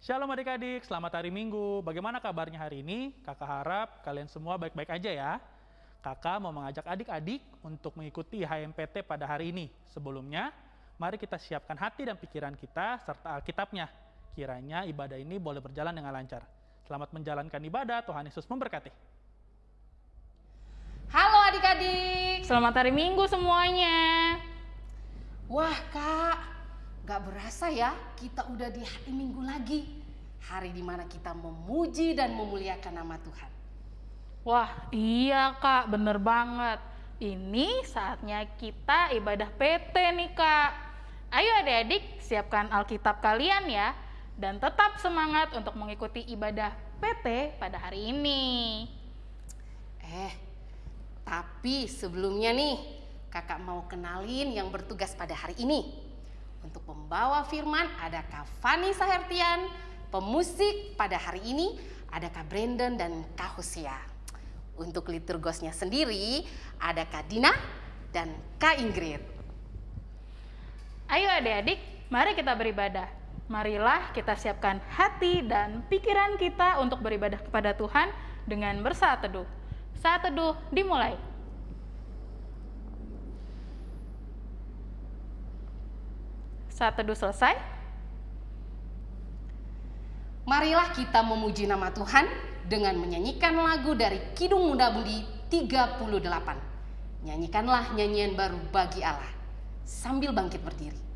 Shalom adik-adik, selamat hari Minggu. Bagaimana kabarnya hari ini? Kakak harap kalian semua baik-baik aja ya. Kakak mau mengajak adik-adik untuk mengikuti HMPT pada hari ini. Sebelumnya, mari kita siapkan hati dan pikiran kita serta Alkitabnya. Kiranya ibadah ini boleh berjalan dengan lancar. Selamat menjalankan ibadah, Tuhan Yesus memberkati. Halo adik-adik. Selamat hari Minggu semuanya. Wah kak, gak berasa ya kita udah di hari Minggu lagi. Hari di mana kita memuji dan memuliakan nama Tuhan. Wah, iya Kak, bener banget. Ini saatnya kita ibadah PT nih Kak. Ayo adik-adik, siapkan Alkitab kalian ya. Dan tetap semangat untuk mengikuti ibadah PT pada hari ini. Eh, tapi sebelumnya nih, kakak mau kenalin yang bertugas pada hari ini. Untuk membawa firman ada Kak Fani Sahertian, pemusik pada hari ini ada Kak Brandon dan Kak Hosea. Untuk liturgosnya sendiri ada Kak Dina dan Kak Ingrid. Ayo adik-adik, mari kita beribadah. Marilah kita siapkan hati dan pikiran kita untuk beribadah kepada Tuhan dengan bersaat teduh. Saat teduh dimulai. Saat teduh selesai, Marilah kita memuji nama Tuhan dengan menyanyikan lagu dari Kidung Muda Budi 38. Nyanyikanlah nyanyian baru bagi Allah sambil bangkit berdiri.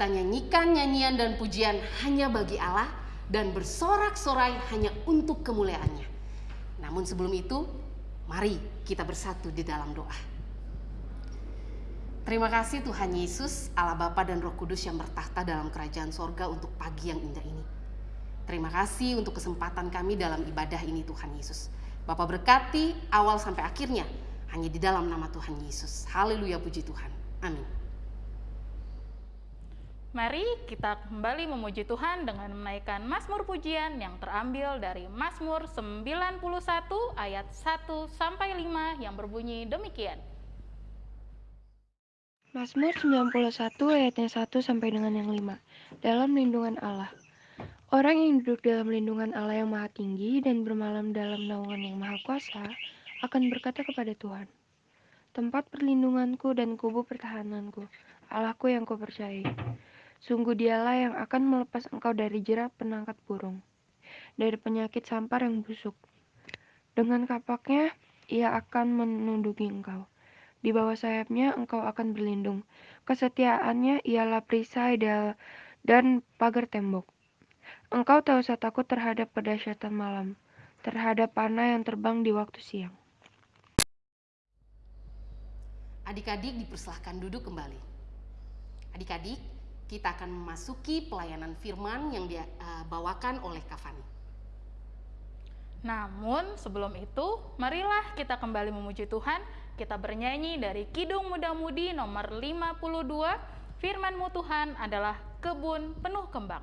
Kita nyanyikan nyanyian dan pujian hanya bagi Allah dan bersorak-sorai hanya untuk kemuliaannya. Namun sebelum itu, mari kita bersatu di dalam doa. Terima kasih Tuhan Yesus, Allah Bapa dan Roh Kudus yang bertahta dalam kerajaan sorga untuk pagi yang indah ini. Terima kasih untuk kesempatan kami dalam ibadah ini Tuhan Yesus. Bapak berkati awal sampai akhirnya hanya di dalam nama Tuhan Yesus. Haleluya puji Tuhan. Amin. Mari kita kembali memuji Tuhan dengan menaikkan Mazmur pujian yang terambil dari Mazmur 91 ayat 1 sampai 5 yang berbunyi demikian. Mazmur 91 ayatnya 1 sampai dengan yang 5. Dalam lindungan Allah. Orang yang duduk dalam lindungan Allah yang maha tinggi dan bermalam dalam naungan yang maha kuasa akan berkata kepada Tuhan, Tempat perlindunganku dan kubu pertahananku, Allahku yang ku percayai. Sungguh dialah yang akan melepas engkau dari jerat penangkat burung, dari penyakit sampar yang busuk. Dengan kapaknya, ia akan menunduki engkau. Di bawah sayapnya engkau akan berlindung. Kesetiaannya ialah perisai dan pagar tembok. Engkau tak usah takut terhadap pedahsyatan malam, terhadap panah yang terbang di waktu siang. Adik-adik dipersilahkan duduk kembali. Adik-adik, kita akan memasuki pelayanan firman yang dibawakan oleh Kavani. Namun sebelum itu, marilah kita kembali memuji Tuhan. Kita bernyanyi dari Kidung Muda Mudi nomor 52. Firmanmu Tuhan adalah kebun penuh kembang.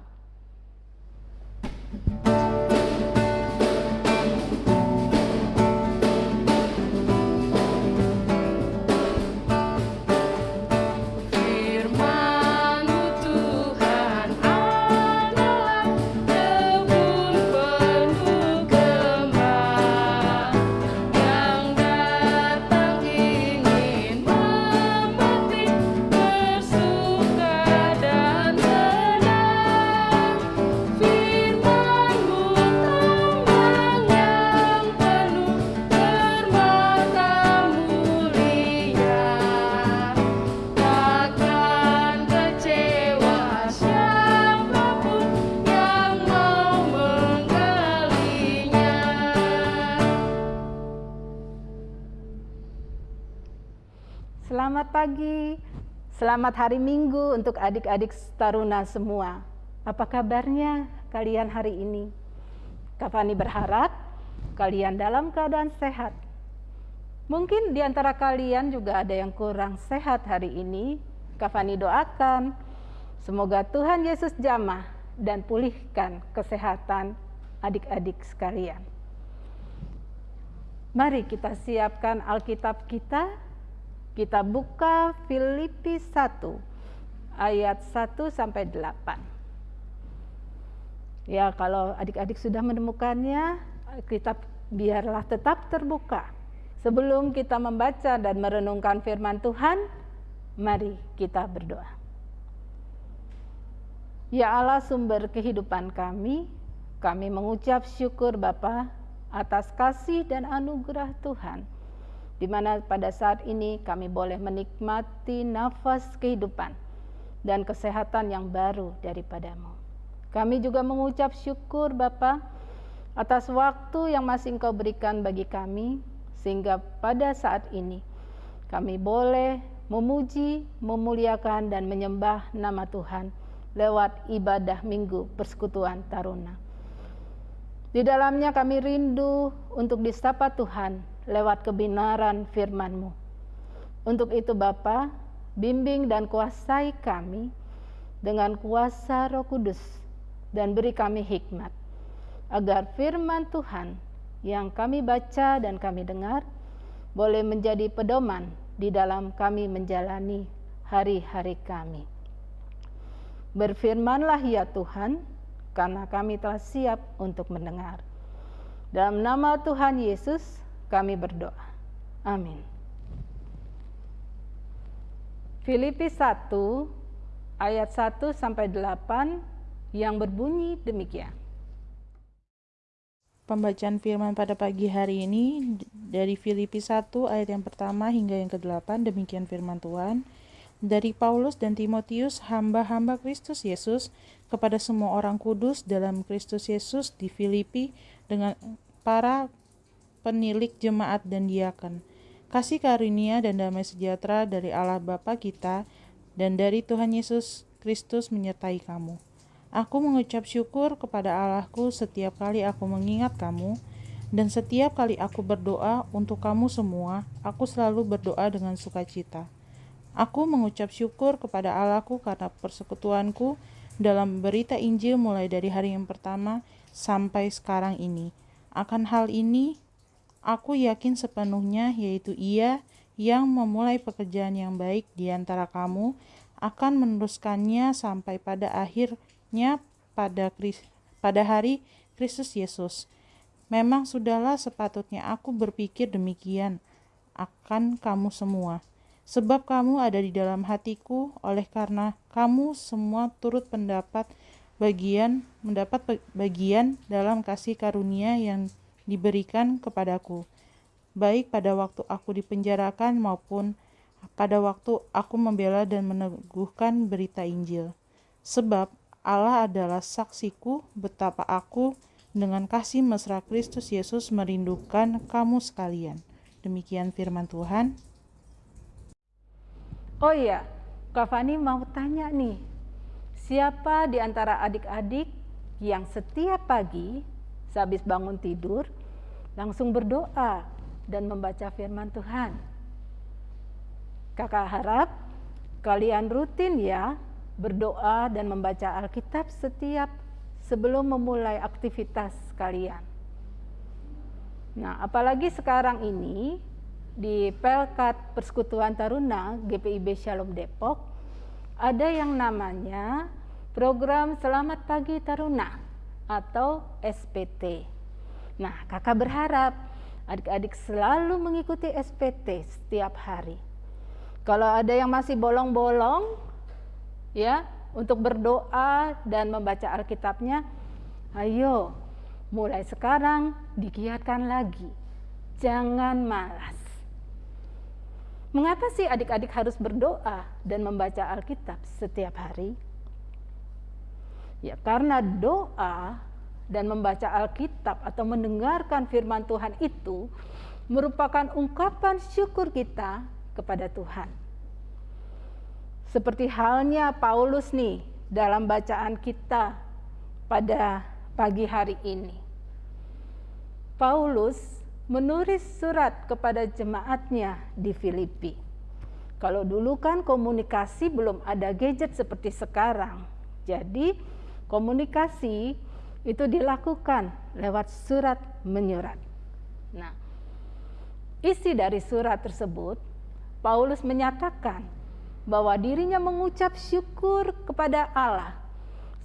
Selamat pagi, selamat hari Minggu untuk adik-adik taruna semua. Apa kabarnya kalian hari ini? Kak berharap kalian dalam keadaan sehat. Mungkin di antara kalian juga ada yang kurang sehat hari ini. Kak doakan semoga Tuhan Yesus jamah dan pulihkan kesehatan adik-adik sekalian. Mari kita siapkan Alkitab kita. Kita buka Filipi 1 ayat 1 sampai 8. Ya, kalau adik-adik sudah menemukannya, Alkitab biarlah tetap terbuka. Sebelum kita membaca dan merenungkan firman Tuhan, mari kita berdoa. Ya Allah sumber kehidupan kami, kami mengucap syukur Bapa atas kasih dan anugerah Tuhan, di mana pada saat ini kami boleh menikmati nafas kehidupan dan kesehatan yang baru daripadamu. Kami juga mengucap syukur Bapa atas waktu yang masih Engkau berikan bagi kami, sehingga pada saat ini kami boleh memuji, memuliakan, dan menyembah nama Tuhan lewat ibadah minggu persekutuan taruna. Di dalamnya kami rindu untuk disapa Tuhan lewat kebenaran firman-Mu. Untuk itu Bapa, bimbing dan kuasai kami dengan kuasa Roh Kudus dan beri kami hikmat agar firman Tuhan yang kami baca dan kami dengar boleh menjadi pedoman di dalam kami menjalani hari-hari kami. Berfirmanlah ya Tuhan, karena kami telah siap untuk mendengar. Dalam nama Tuhan Yesus, kami berdoa. Amin. Filipi 1 ayat 1 sampai 8 yang berbunyi demikian. Pembacaan firman pada pagi hari ini dari Filipi 1 ayat yang pertama hingga yang ke-8 demikian firman Tuhan dari Paulus dan Timotius, hamba-hamba Kristus Yesus, kepada semua orang kudus dalam Kristus Yesus di Filipi dengan para penilik jemaat dan diakan. Kasih karunia dan damai sejahtera dari Allah Bapa kita dan dari Tuhan Yesus Kristus menyertai kamu. Aku mengucap syukur kepada Allahku setiap kali aku mengingat kamu, dan setiap kali aku berdoa untuk kamu semua, aku selalu berdoa dengan sukacita Aku mengucap syukur kepada Allahku karena persekutuanku dalam berita Injil mulai dari hari yang pertama sampai sekarang ini. Akan hal ini, aku yakin sepenuhnya yaitu ia yang memulai pekerjaan yang baik di antara kamu akan meneruskannya sampai pada akhirnya pada pada hari Kristus Yesus. Memang sudahlah sepatutnya aku berpikir demikian akan kamu semua Sebab kamu ada di dalam hatiku, oleh karena kamu semua turut pendapat bagian mendapat bagian dalam kasih karunia yang diberikan kepadaku, baik pada waktu aku dipenjarakan maupun pada waktu aku membela dan meneguhkan berita Injil. Sebab Allah adalah saksiku betapa aku dengan kasih mesra Kristus Yesus merindukan kamu sekalian. Demikian firman Tuhan. Oh iya, Kak Fani mau tanya nih, siapa di antara adik-adik yang setiap pagi sehabis bangun tidur langsung berdoa dan membaca firman Tuhan? Kakak harap kalian rutin ya berdoa dan membaca Alkitab setiap sebelum memulai aktivitas kalian. Nah, apalagi sekarang ini di Pelkat Persekutuan Taruna GPIB Shalom Depok ada yang namanya program Selamat Pagi Taruna atau SPT. Nah, kakak berharap adik-adik selalu mengikuti SPT setiap hari. Kalau ada yang masih bolong-bolong, ya, untuk berdoa dan membaca Alkitabnya, ayo mulai sekarang digiatkan lagi. Jangan malas. Mengapa sih adik-adik harus berdoa dan membaca Alkitab setiap hari? Ya, karena doa dan membaca Alkitab atau mendengarkan firman Tuhan itu merupakan ungkapan syukur kita kepada Tuhan. seperti halnya Paulus nih dalam bacaan kita pada pagi hari ini. Paulus menulis surat kepada jemaatnya di Filipi. Kalau dulu kan komunikasi belum ada gadget seperti sekarang. Jadi komunikasi itu dilakukan lewat surat menyurat. Nah, isi dari surat tersebut Paulus menyatakan bahwa dirinya mengucap syukur kepada Allah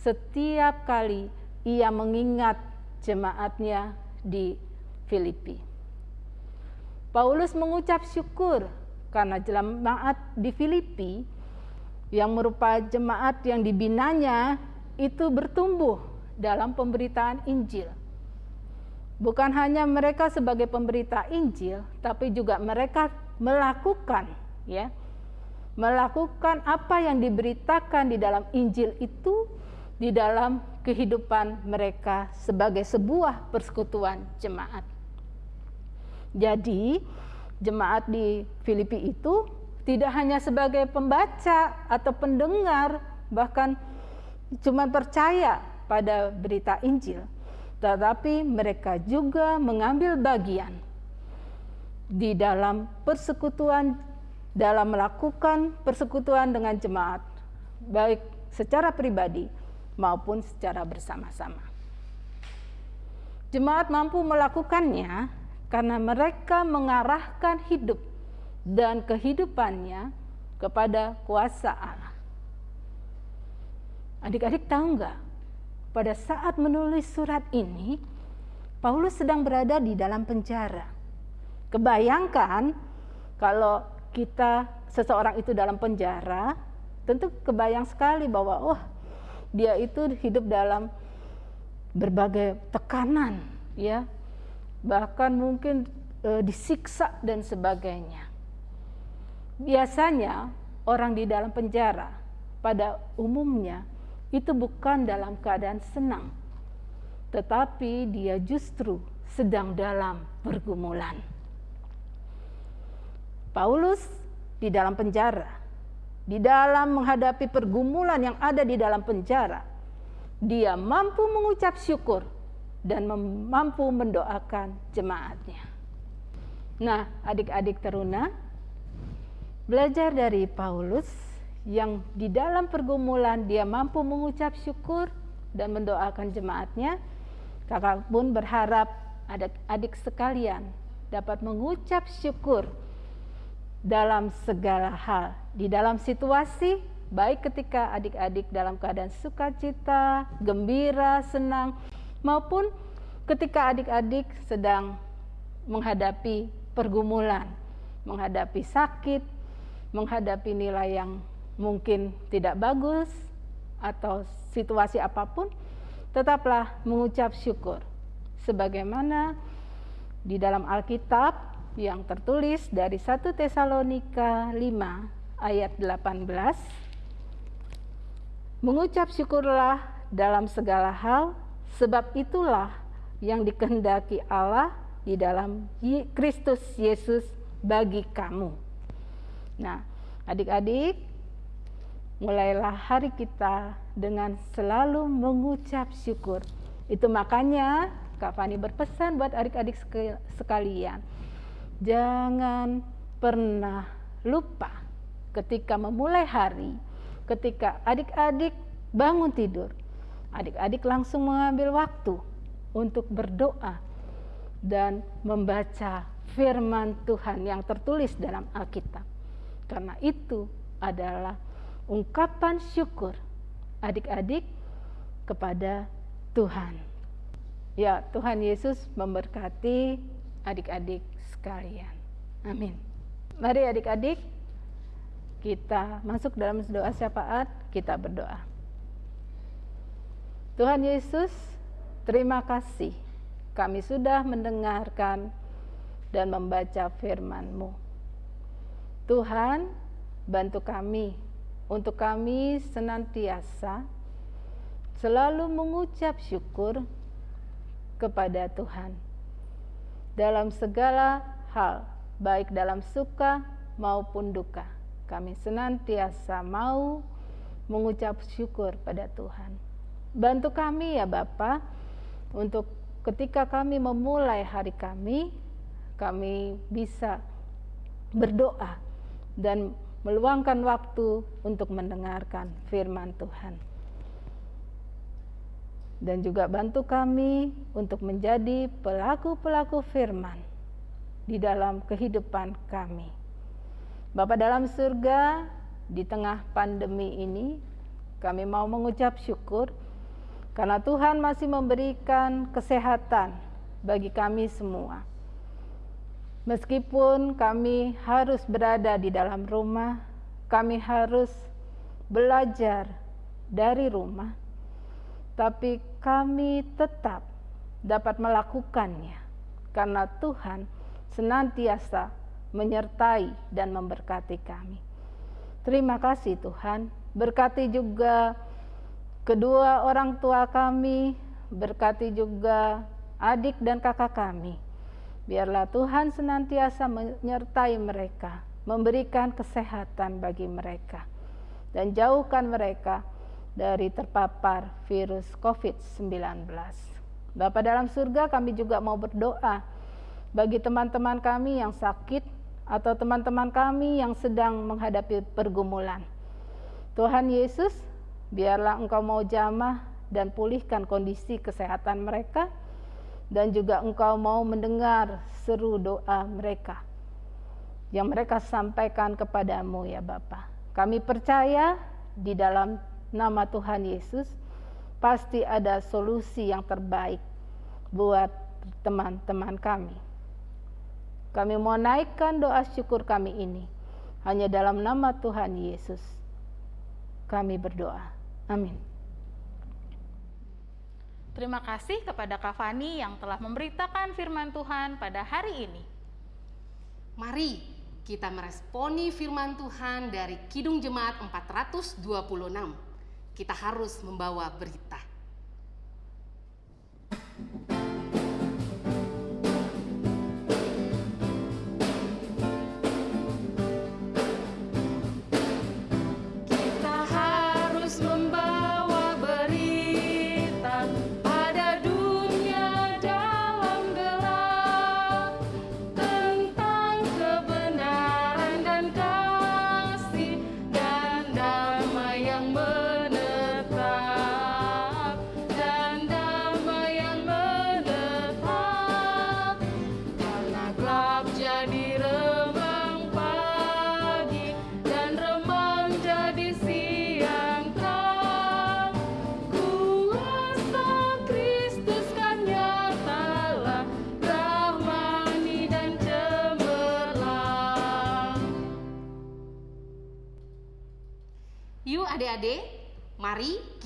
setiap kali ia mengingat jemaatnya di Filipi. Paulus mengucap syukur karena jemaat di Filipi yang merupakan jemaat yang dibinanya itu bertumbuh dalam pemberitaan Injil. Bukan hanya mereka sebagai pemberita Injil, tapi juga mereka melakukan ya melakukan apa yang diberitakan di dalam Injil itu di dalam kehidupan mereka sebagai sebuah persekutuan jemaat. Jadi, jemaat di Filipi itu tidak hanya sebagai pembaca atau pendengar, bahkan cuma percaya pada berita Injil, tetapi mereka juga mengambil bagian di dalam persekutuan dalam melakukan persekutuan dengan jemaat, baik secara pribadi maupun secara bersama-sama. Jemaat mampu melakukannya karena mereka mengarahkan hidup dan kehidupannya kepada kuasa Allah. Adik-adik tahu nggak? Pada saat menulis surat ini, Paulus sedang berada di dalam penjara. Kebayangkan kalau kita seseorang itu dalam penjara, tentu kebayang sekali bahwa oh dia itu hidup dalam berbagai tekanan, ya, bahkan mungkin e, disiksa dan sebagainya. Biasanya orang di dalam penjara pada umumnya itu bukan dalam keadaan senang, tetapi dia justru sedang dalam pergumulan. Paulus di dalam penjara, di dalam menghadapi pergumulan yang ada di dalam penjara, dia mampu mengucap syukur dan mampu mendoakan jemaatnya. Nah, adik-adik teruna, belajar dari Paulus yang di dalam pergumulan dia mampu mengucap syukur dan mendoakan jemaatnya. Kakak pun berharap adik-adik sekalian dapat mengucap syukur dalam segala hal, di dalam situasi baik ketika adik-adik dalam keadaan sukacita, gembira, senang, maupun ketika adik-adik sedang menghadapi pergumulan, menghadapi sakit, menghadapi nilai yang mungkin tidak bagus, atau situasi apa pun, tetaplah mengucap syukur. Sebagaimana di dalam Alkitab yang tertulis dari 1 Tesalonika 5 ayat 18 Mengucap syukurlah dalam segala hal sebab itulah yang dikehendaki Allah di dalam Kristus Yesus bagi kamu. Nah, adik-adik, mulailah hari kita dengan selalu mengucap syukur. Itu makanya Kak Fani berpesan buat adik-adik sekalian Jangan pernah lupa ketika memulai hari, ketika adik-adik bangun tidur, adik-adik langsung mengambil waktu untuk berdoa dan membaca firman Tuhan yang tertulis dalam Alkitab. Karena itu adalah ungkapan syukur adik-adik kepada Tuhan. Ya, Tuhan Yesus memberkati adik-adik sekalian. Amin. Mari adik-adik kita masuk dalam doa syafaat, kita berdoa. Tuhan Yesus, terima kasih kami sudah mendengarkan dan membaca firman-Mu. Tuhan, bantu kami untuk kami senantiasa selalu mengucap syukur kepada Tuhan dalam segala hal, baik dalam suka maupun duka. kami senantiasa mau mengucap syukur pada Tuhan. Bantu kami ya Bapa untuk ketika kami memulai hari kami, kami bisa berdoa dan meluangkan waktu untuk mendengarkan firman Tuhan. Dan juga bantu kami untuk menjadi pelaku-pelaku firman di dalam kehidupan kami. Bapak dalam surga, di tengah pandemi ini, kami mau mengucap syukur karena Tuhan masih memberikan kesehatan bagi kami semua. Meskipun kami harus berada di dalam rumah, kami harus belajar dari rumah, tapi kami tetap dapat melakukannya karena Tuhan senantiasa menyertai dan memberkati kami. Terima kasih Tuhan, berkati juga kedua orang tua kami, berkati juga adik dan kakak kami. Biarlah Tuhan senantiasa menyertai mereka, memberikan kesehatan bagi mereka, dan jauhkan mereka dari terpapar virus COVID-19. Bapa dalam surga kami juga mau berdoa bagi teman-teman kami yang sakit atau teman-teman kami yang sedang menghadapi pergumulan. Tuhan Yesus, biarlah Engkau mau jamah dan pulihkan kondisi kesehatan mereka dan juga Engkau mau mendengar seru doa mereka yang mereka sampaikan kepadamu ya Bapa. Kami percaya di dalam nama Tuhan Yesus pasti ada solusi yang terbaik buat teman-teman kami. Kami mau naikkan doa syukur kami ini hanya dalam nama Tuhan Yesus. Kami berdoa. Amin. Terima kasih kepada Kak Fani yang telah memberitakan firman Tuhan pada hari ini. Mari kita meresponi firman Tuhan dari Kidung Jemaat 426. Kita harus membawa berita.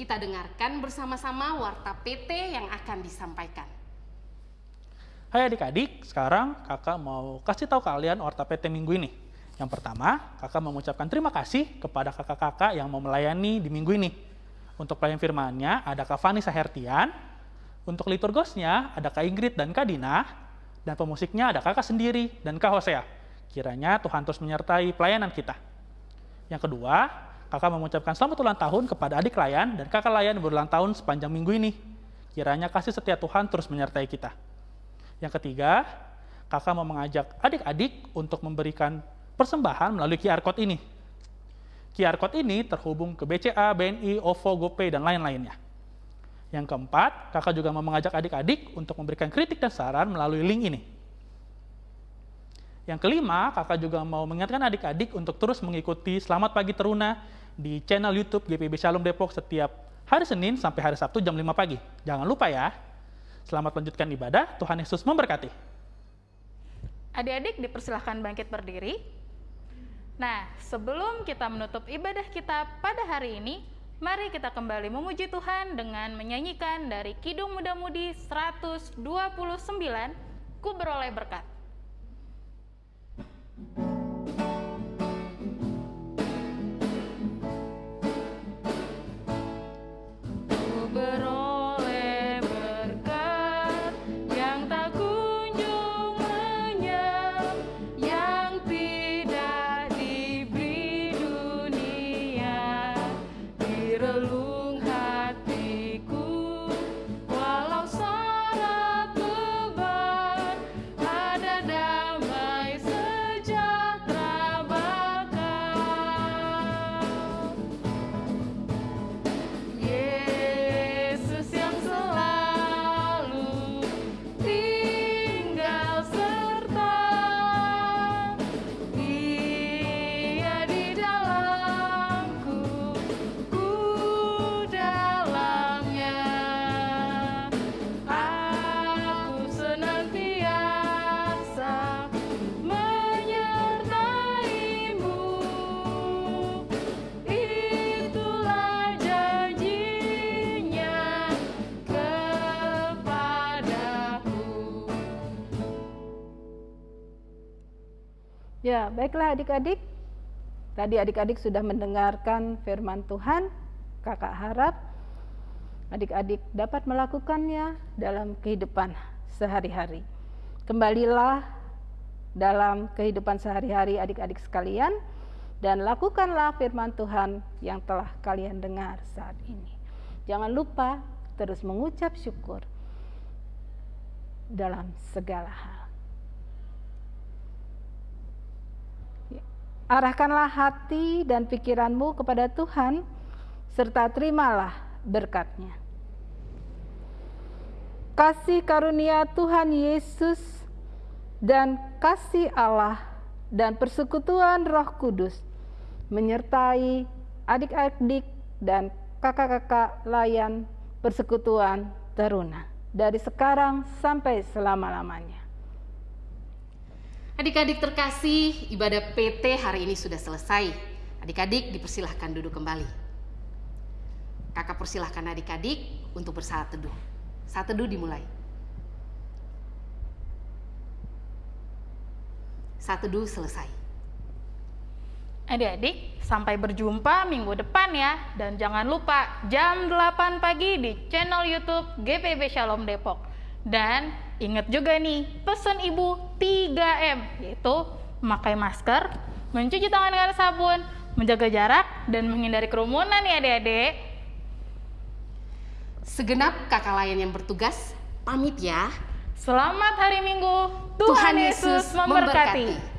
Kita dengarkan bersama-sama warta PT yang akan disampaikan. Hai adik-adik, sekarang kakak mau kasih tahu kalian Orta PT minggu ini. Yang pertama, kakak mengucapkan terima kasih kepada kakak-kakak yang mau melayani di minggu ini. Untuk pelayan firmannya ada Kak Fani Sahertian, untuk liturgosnya ada Kak Ingrid dan Kak Dina, dan pemusiknya ada kakak sendiri dan Kak Hosea. Kiranya Tuhan terus menyertai pelayanan kita. Yang kedua, kakak mengucapkan selamat ulang tahun kepada adik layan dan kakak layan berulang tahun sepanjang minggu ini. Kiranya kasih setia Tuhan terus menyertai kita. Yang ketiga, kakak mau mengajak adik-adik untuk memberikan persembahan melalui QR Code ini. QR Code ini terhubung ke BCA, BNI, OVO, GoPay, dan lain-lainnya. Yang keempat, kakak juga mau mengajak adik-adik untuk memberikan kritik dan saran melalui link ini. Yang kelima, kakak juga mau mengingatkan adik-adik untuk terus mengikuti Selamat Pagi Teruna di channel YouTube GPB Shalom Depok setiap hari Senin sampai hari Sabtu jam 5 pagi. Jangan lupa ya. Selamat lanjutkan ibadah, Tuhan Yesus memberkati. Adik-adik dipersilahkan bangkit berdiri. Nah, sebelum kita menutup ibadah kita pada hari ini, mari kita kembali memuji Tuhan dengan menyanyikan dari Kidung Muda-Mudi 129, Ku Beroleh Berkat. Ku Ya, baiklah adik-adik. Tadi adik-adik sudah mendengarkan firman Tuhan. Kakak harap adik-adik dapat melakukannya dalam kehidupan sehari-hari. Kembalilah dalam kehidupan sehari-hari adik-adik sekalian dan lakukanlah firman Tuhan yang telah kalian dengar saat ini. Jangan lupa terus mengucap syukur dalam segala hal. Ya, Arahkanlah hati dan pikiranmu kepada Tuhan, serta terimalah berkatnya. Kasih karunia Tuhan Yesus dan kasih Allah dan persekutuan Roh Kudus menyertai adik-adik dan kakak-kakak layan persekutuan teruna dari sekarang sampai selama-lamanya. Adik-adik terkasih, ibadah PT hari ini sudah selesai. Adik-adik dipersilahkan duduk kembali. Kakak persilahkan adik-adik untuk bersaat teduh. Saat teduh dimulai. Saat teduh selesai. Adik-adik, sampai berjumpa minggu depan ya. Dan jangan lupa jam 8 pagi di channel YouTube GPB Shalom Depok. Dan ingat juga nih, pesan ibu 3M, yaitu memakai masker, mencuci tangan dengan sabun, menjaga jarak, dan menghindari kerumunan ya adik-adik. Segenap kakak layan yang bertugas, pamit ya. Selamat hari Minggu, Tuhan, Yesus memberkati.